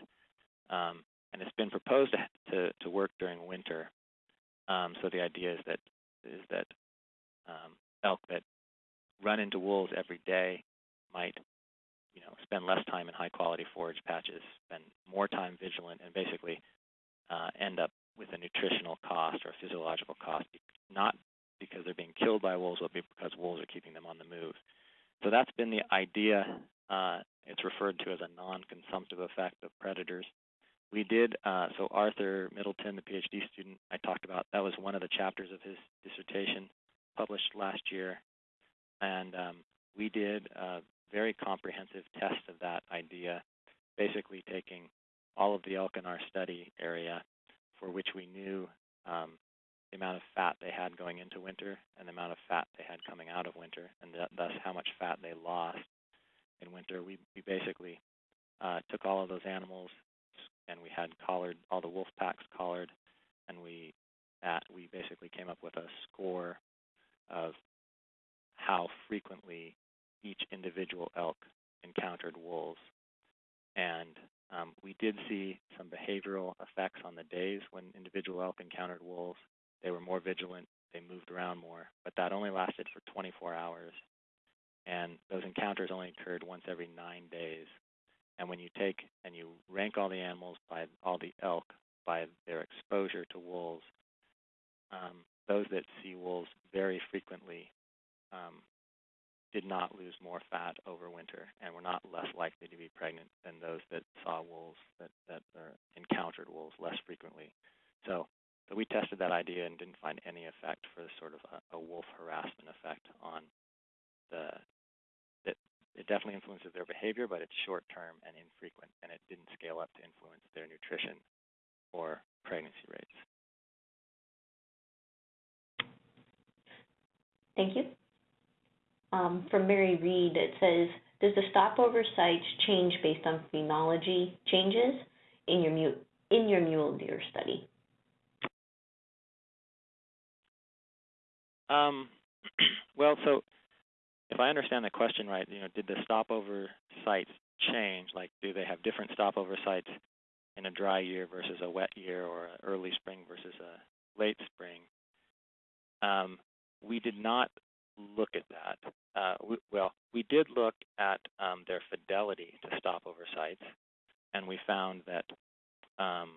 [SPEAKER 3] Um, and it's been proposed to, to, work during winter. Um, so the idea is that is that um, elk that run into wolves every day might, you know, spend less time in high quality forage patches, spend more time vigilant, and basically uh, end up with a nutritional cost or a physiological cost, not because they're being killed by wolves, but because wolves are keeping them on the move. So that's been the idea. Uh, it's referred to as a non-consumptive effect of predators. We did, uh, so Arthur Middleton, the PhD student I talked about, that was one of the chapters of his dissertation published last year. And um, we did a very comprehensive test of that idea, basically taking all of the elk in our study area for which we knew um, the amount of fat they had going into winter and the amount of fat they had coming out of winter, and th- thus how much fat they lost in winter. We we basically uh, took all of those animals and we had collared all the wolf packs collared, and we at, we basically came up with a score of how frequently each individual elk encountered wolves. And um, we did see some behavioral effects on the days when individual elk encountered wolves. They were more vigilant, they moved around more, but that only lasted for 24 hours. And those encounters only occurred once every nine days. And when you take and you rank all the animals by all the elk by their exposure to wolves, um, those that see wolves very frequently um, did not lose more fat over winter and were not less likely to be pregnant than those that saw wolves that that uh, encountered wolves less frequently. So, so we tested that idea and didn't find any effect for sort of a, a wolf harassment effect on the that it definitely influences their behavior, but it's short term and infrequent, and it didn't scale up to influence their nutrition or pregnancy rates.
[SPEAKER 1] Thank you. Um, from Mary Reed, it says, does the stopover sites change based on phenology changes in your mu- in your mule deer study?
[SPEAKER 3] Um, <clears throat> well, so if I understand the question right, you know, did the stopover sites change? Like, do they have different stopover sites in a dry year versus a wet year, or early spring versus a late spring? Um, we did not look at that. Uh, we, well, we did look at um, their fidelity to stopover sites, and we found that um,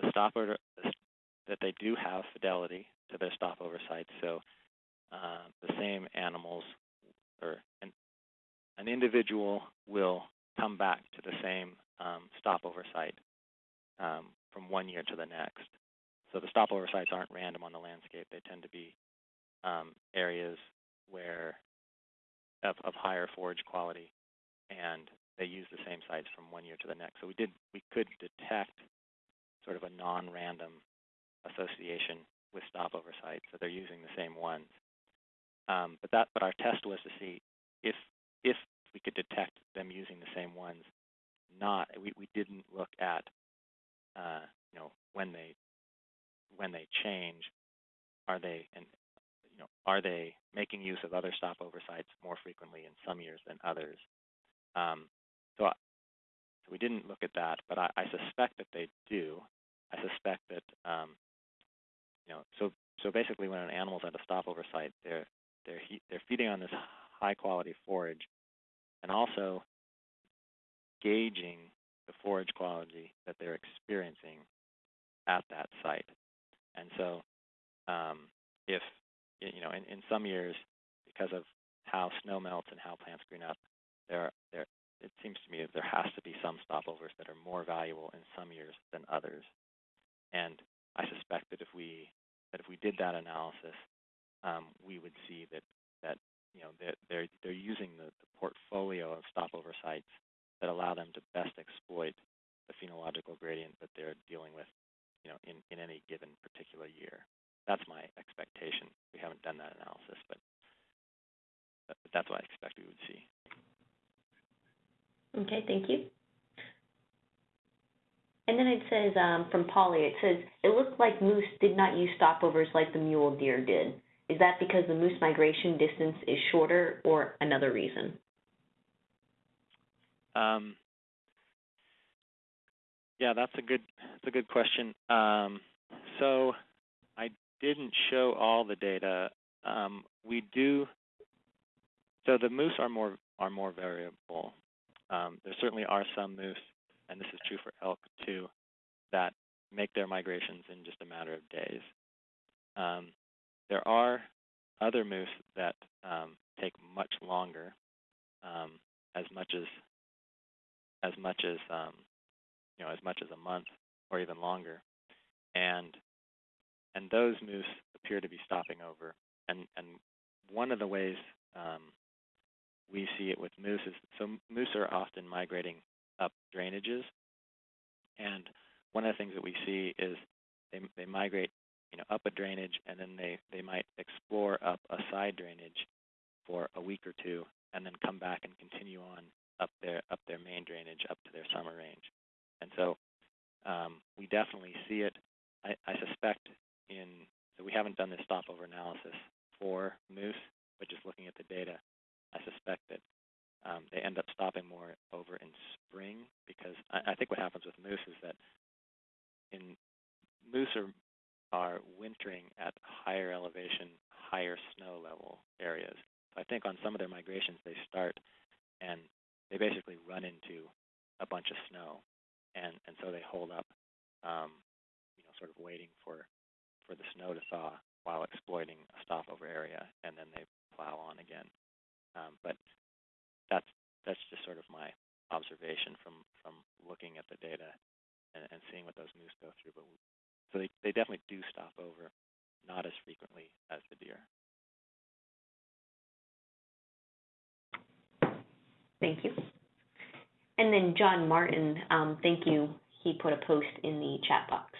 [SPEAKER 3] the stopover that they do have fidelity to their stopover sites. So uh, the same animals or an, an individual will come back to the same um, stopover site um, from one year to the next. So the stopover sites aren't random on the landscape. They tend to be um, areas where of, of higher forage quality, and they use the same sites from one year to the next. So we did we could detect sort of a non-random association with stopover sites, so they're using the same ones. Um, but that but our test was to see if if we could detect them using the same ones. Not we, we didn't look at uh, you know when they when they change, are they and you know, are they making use of other stopover sites more frequently in some years than others? Um, so, I, so we didn't look at that, but I, I suspect that they do. I suspect that, um, you know, so so basically, when an animal's at a stopover site, they're they're he, they're feeding on this high quality forage, and also gauging the forage quality that they're experiencing at that site. And so, um, if you know, in, in some years, because of how snow melts and how plants green up, there, there, it seems to me that there has to be some stopovers that are more valuable in some years than others. And I suspect that if we that if we did that analysis, um, we would see that that you know they're they're, they're using the, the portfolio of stopover sites that allow them to best exploit the phenological gradient that they're dealing with, you know, in, in any given particular year. That's my expectation. We haven't done that analysis, but, that's what I expect we would see.
[SPEAKER 1] Okay, thank you. And then it says um, from Polly, it says it looked like moose did not use stopovers like the mule deer did. Is that because the moose migration distance is shorter, or another reason?
[SPEAKER 3] Um, yeah, that's a good that's a good question. Um, so I didn't show all the data. Um, we do. So the moose are more are more variable. Um, there certainly are some moose, and this is true for elk too, that make their migrations in just a matter of days. There are other moose that um, take much longer, um, as much as as much as um, you know as much as a month or even longer, and and those moose appear to be stopping over. And and one of the ways um, we see it with moose is so moose are often migrating up drainages, and one of the things that we see is they they migrate you know, up a drainage, and then they, they might explore up a side drainage for a week or two, and then come back and continue on up their, up their main drainage, up to their summer range. And so, um, we definitely see it. I, I suspect in, so we haven't done this stopover analysis for moose, but just looking at the data, I suspect that um, they end up stopping more over in spring because I, I think what happens with moose is that in moose are are wintering at higher elevation, higher snow level areas. So I think on some of their migrations they start and they basically run into a bunch of snow, and and so they hold up, um, you know, sort of waiting for for the snow to thaw while exploiting a stopover area, and then they plow on again. Um, but that's that's just sort of my observation from from looking at the data and, and seeing what those moose go through. But so they they definitely do stop over, not as frequently as the deer.
[SPEAKER 1] Thank you. And then John Martin, um, thank you. He put a post in the chat box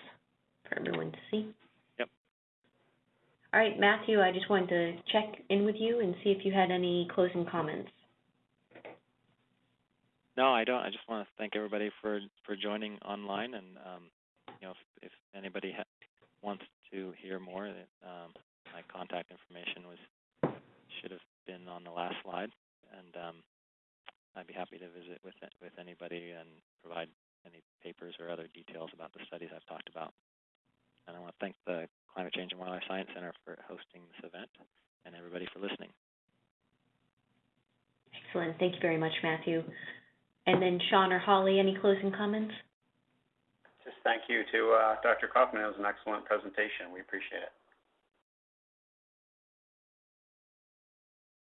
[SPEAKER 1] for everyone to see.
[SPEAKER 3] Yep.
[SPEAKER 1] All right, Matthew, I just wanted to check in with you and see if you had any closing comments.
[SPEAKER 3] No, I don't. I just want to thank everybody for for joining online, and um, know, if, if anybody wants to hear more, um, my contact information was should have been on the last slide, and um, I'd be happy to visit with with anybody and provide any papers or other details about the studies I've talked about. And I want to thank the Climate Change and Wildlife Science Center for hosting this event, and everybody for listening.
[SPEAKER 1] Excellent. Thank you very much, Matthew. And then Shawn or Holly, any closing comments?
[SPEAKER 2] Thank you to uh, Dr. Kauffman. It was an excellent presentation. We appreciate it.